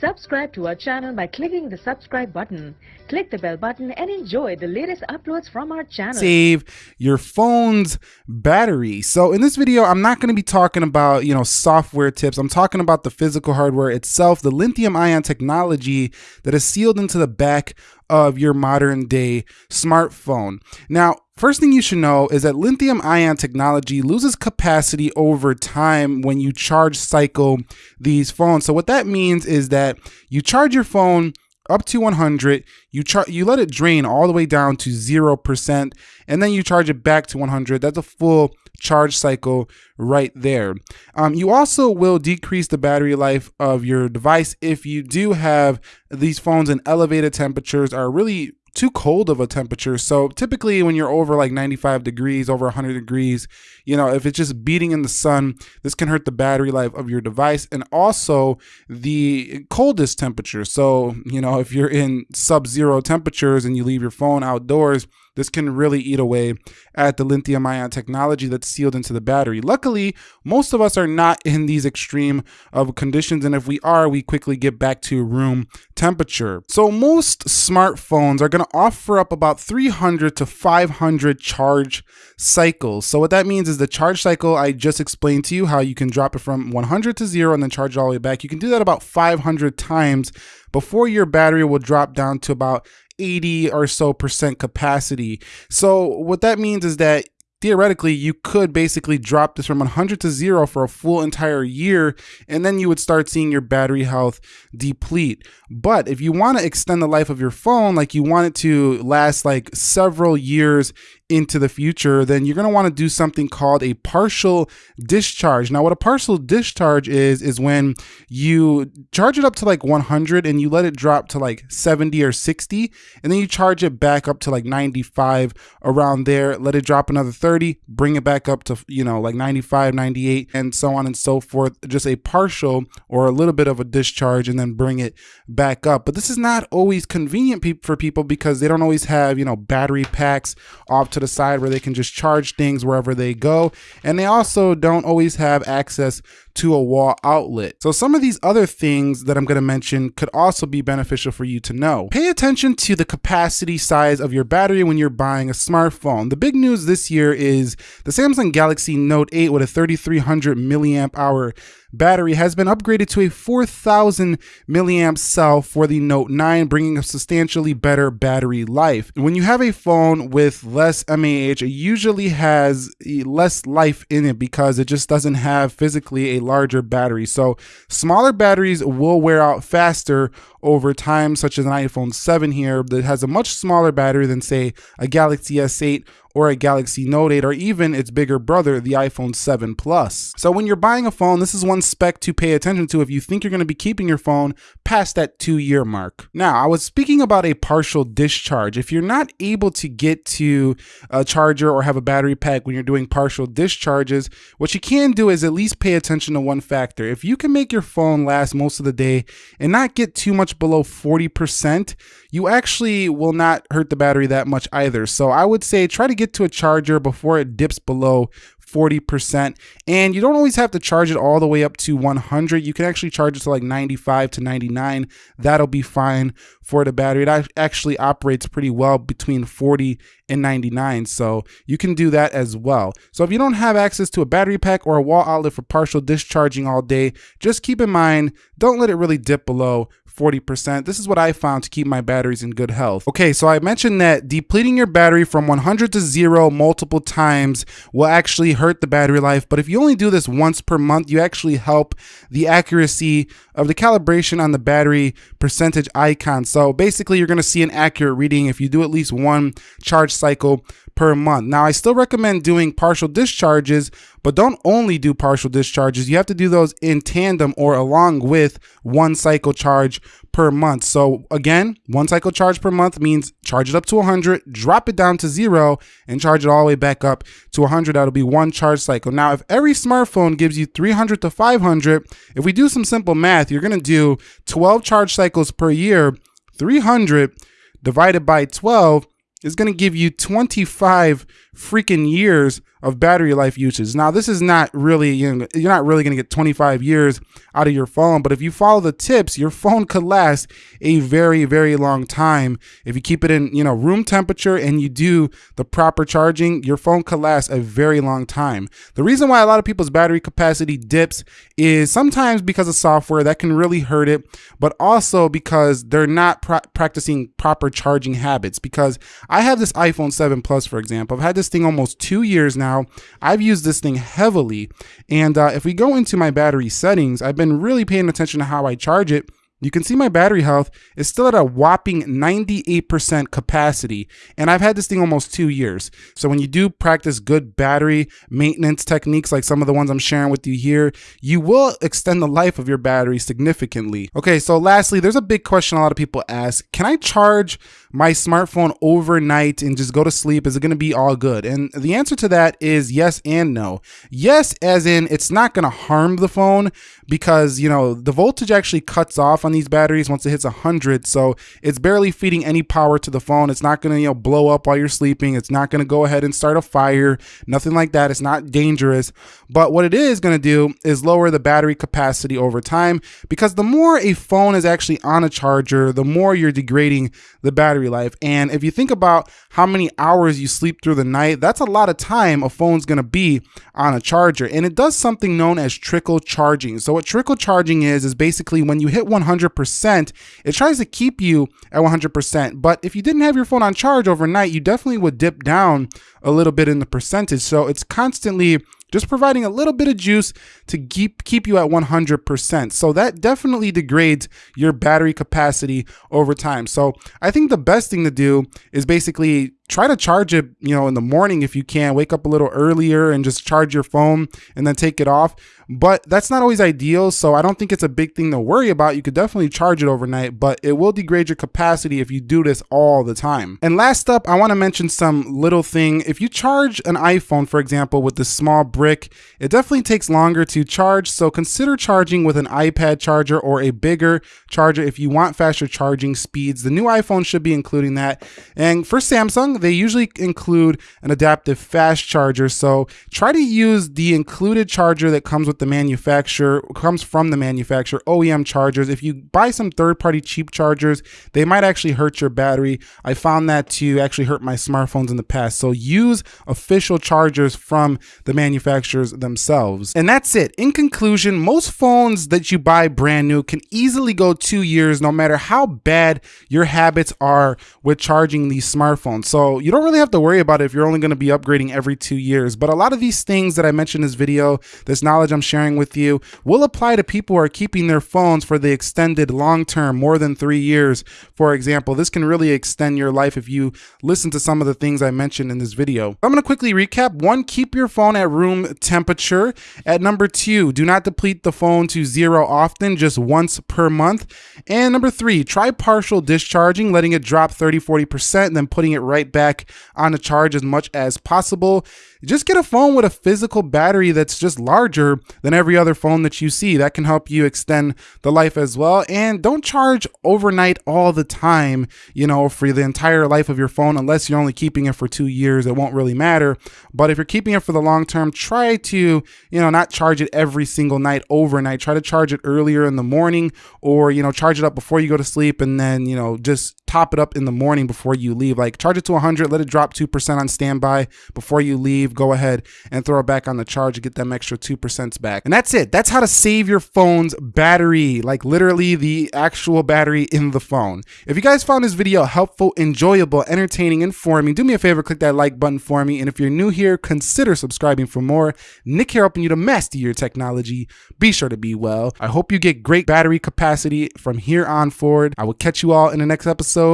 Subscribe to our channel by clicking the subscribe button. Click the bell button and enjoy the latest uploads from our channel. Save your phone's battery. So in this video, I'm not going to be talking about, you know, software tips. I'm talking about the physical hardware itself, the lithium ion technology that is sealed into the back of your modern day smartphone. Now, First thing you should know is that lithium ion technology loses capacity over time when you charge cycle these phones. So what that means is that you charge your phone up to 100, you you let it drain all the way down to 0% and then you charge it back to 100. That's a full charge cycle right there. Um, you also will decrease the battery life of your device if you do have these phones in elevated temperatures are really too cold of a temperature. So typically when you're over like 95 degrees, over 100 degrees, you know, if it's just beating in the sun, this can hurt the battery life of your device and also the coldest temperature. So, you know, if you're in sub-zero temperatures and you leave your phone outdoors, this can really eat away at the lithium ion technology that's sealed into the battery. Luckily, most of us are not in these extreme of conditions. And if we are, we quickly get back to room temperature. So most smartphones are going to offer up about 300 to 500 charge cycles. So what that means is the charge cycle I just explained to you, how you can drop it from 100 to zero and then charge it all the way back. You can do that about 500 times before your battery will drop down to about 80 or so percent capacity. So what that means is that theoretically you could basically drop this from 100 to 0 for a full entire year and then you would start seeing your battery health deplete but if you want to extend the life of your phone like you want it to last like several years into the future, then you're going to want to do something called a partial discharge. Now, what a partial discharge is, is when you charge it up to like 100 and you let it drop to like 70 or 60, and then you charge it back up to like 95 around there, let it drop another 30, bring it back up to, you know, like 95, 98, and so on and so forth. Just a partial or a little bit of a discharge and then bring it back up. But this is not always convenient for people because they don't always have, you know, battery packs off to to the side where they can just charge things wherever they go. And they also don't always have access to a wall outlet. So some of these other things that I'm going to mention could also be beneficial for you to know. Pay attention to the capacity size of your battery when you're buying a smartphone. The big news this year is the Samsung Galaxy Note 8 with a 3300 milliamp hour battery has been upgraded to a 4000 milliamp cell for the Note 9, bringing a substantially better battery life. When you have a phone with less MAH, it usually has less life in it because it just doesn't have physically a larger battery. So smaller batteries will wear out faster over time, such as an iPhone 7 here that has a much smaller battery than say a Galaxy S8 or a Galaxy Note 8 or even its bigger brother, the iPhone 7 Plus. So when you're buying a phone, this is one spec to pay attention to if you think you're going to be keeping your phone past that two year mark. Now, I was speaking about a partial discharge. If you're not able to get to a charger or have a battery pack when you're doing partial discharges, what you can do is at least pay attention to one factor. If you can make your phone last most of the day and not get too much below 40%, you actually will not hurt the battery that much either. So I would say try to get to a charger before it dips below 40%. And you don't always have to charge it all the way up to 100. You can actually charge it to like 95 to 99. That'll be fine for the battery. It actually operates pretty well between 40 and 99. So you can do that as well. So if you don't have access to a battery pack or a wall outlet for partial discharging all day, just keep in mind, don't let it really dip below 40%. This is what I found to keep my batteries in good health. Okay, so I mentioned that depleting your battery from 100 to zero multiple times will actually hurt the battery life. But if you only do this once per month, you actually help the accuracy of the calibration on the battery percentage icon. So basically, you're going to see an accurate reading if you do at least one charge cycle per month. Now, I still recommend doing partial discharges, but don't only do partial discharges. You have to do those in tandem or along with one cycle charge per month. So again, one cycle charge per month means charge it up to 100, drop it down to zero, and charge it all the way back up to 100. That'll be one charge cycle. Now, if every smartphone gives you 300 to 500, if we do some simple math, you're going to do 12 charge cycles per year, 300 divided by 12 is going to give you 25 freaking years of battery life usage. Now, this is not really, you know, you're not really going to get 25 years out of your phone, but if you follow the tips, your phone could last a very, very long time. If you keep it in, you know, room temperature and you do the proper charging, your phone could last a very long time. The reason why a lot of people's battery capacity dips is sometimes because of software that can really hurt it, but also because they're not pra practicing proper charging habits. Because I have this iPhone 7 Plus, for example, I've had this thing almost two years now now. I've used this thing heavily. And uh, if we go into my battery settings, I've been really paying attention to how I charge it you can see my battery health is still at a whopping 98% capacity, and I've had this thing almost two years. So when you do practice good battery maintenance techniques like some of the ones I'm sharing with you here, you will extend the life of your battery significantly. Okay, so lastly, there's a big question a lot of people ask, can I charge my smartphone overnight and just go to sleep? Is it gonna be all good? And the answer to that is yes and no. Yes, as in it's not gonna harm the phone because, you know, the voltage actually cuts off on these batteries once it hits 100. So it's barely feeding any power to the phone. It's not going to, you know, blow up while you're sleeping. It's not going to go ahead and start a fire, nothing like that. It's not dangerous. But what it is going to do is lower the battery capacity over time because the more a phone is actually on a charger, the more you're degrading the battery life. And if you think about how many hours you sleep through the night, that's a lot of time a phone's going to be on a charger. And it does something known as trickle charging. So what trickle charging is, is basically when you hit 100%, it tries to keep you at 100%. But if you didn't have your phone on charge overnight, you definitely would dip down a little bit in the percentage. So it's constantly just providing a little bit of juice to keep keep you at 100%. So that definitely degrades your battery capacity over time. So I think the best thing to do is basically try to charge it, you know, in the morning if you can. Wake up a little earlier and just charge your phone and then take it off. But that's not always ideal, so I don't think it's a big thing to worry about. You could definitely charge it overnight, but it will degrade your capacity if you do this all the time. And last up, I want to mention some little thing. If you charge an iPhone, for example, with this small brick, it definitely takes longer to charge, so consider charging with an iPad charger or a bigger charger if you want faster charging speeds. The new iPhone should be including that. And for Samsung, they usually include an adaptive fast charger. So try to use the included charger that comes with the manufacturer, comes from the manufacturer, OEM chargers. If you buy some third party cheap chargers, they might actually hurt your battery. I found that to actually hurt my smartphones in the past. So use official chargers from the manufacturers themselves. And that's it. In conclusion, most phones that you buy brand new can easily go two years no matter how bad your habits are with charging these smartphones. So you don't really have to worry about it if you're only going to be upgrading every two years. But a lot of these things that I mentioned in this video, this knowledge I'm sharing with you, will apply to people who are keeping their phones for the extended long term, more than three years. For example, this can really extend your life if you listen to some of the things I mentioned in this video. I'm going to quickly recap. One, keep your phone at room temperature. At number two, do not deplete the phone to zero often, just once per month. And number three, try partial discharging, letting it drop 30, 40%, and then putting it right back back on the charge as much as possible just get a phone with a physical battery that's just larger than every other phone that you see. That can help you extend the life as well. And don't charge overnight all the time, you know, for the entire life of your phone, unless you're only keeping it for two years. It won't really matter. But if you're keeping it for the long term, try to, you know, not charge it every single night overnight. Try to charge it earlier in the morning or, you know, charge it up before you go to sleep and then, you know, just top it up in the morning before you leave. Like charge it to 100, let it drop 2% on standby before you leave leave, go ahead and throw it back on the charge to get them extra 2% back. And that's it. That's how to save your phone's battery, like literally the actual battery in the phone. If you guys found this video helpful, enjoyable, entertaining, informing, do me a favor, click that like button for me. And if you're new here, consider subscribing for more. Nick here helping you to master your technology. Be sure to be well. I hope you get great battery capacity from here on forward. I will catch you all in the next episode.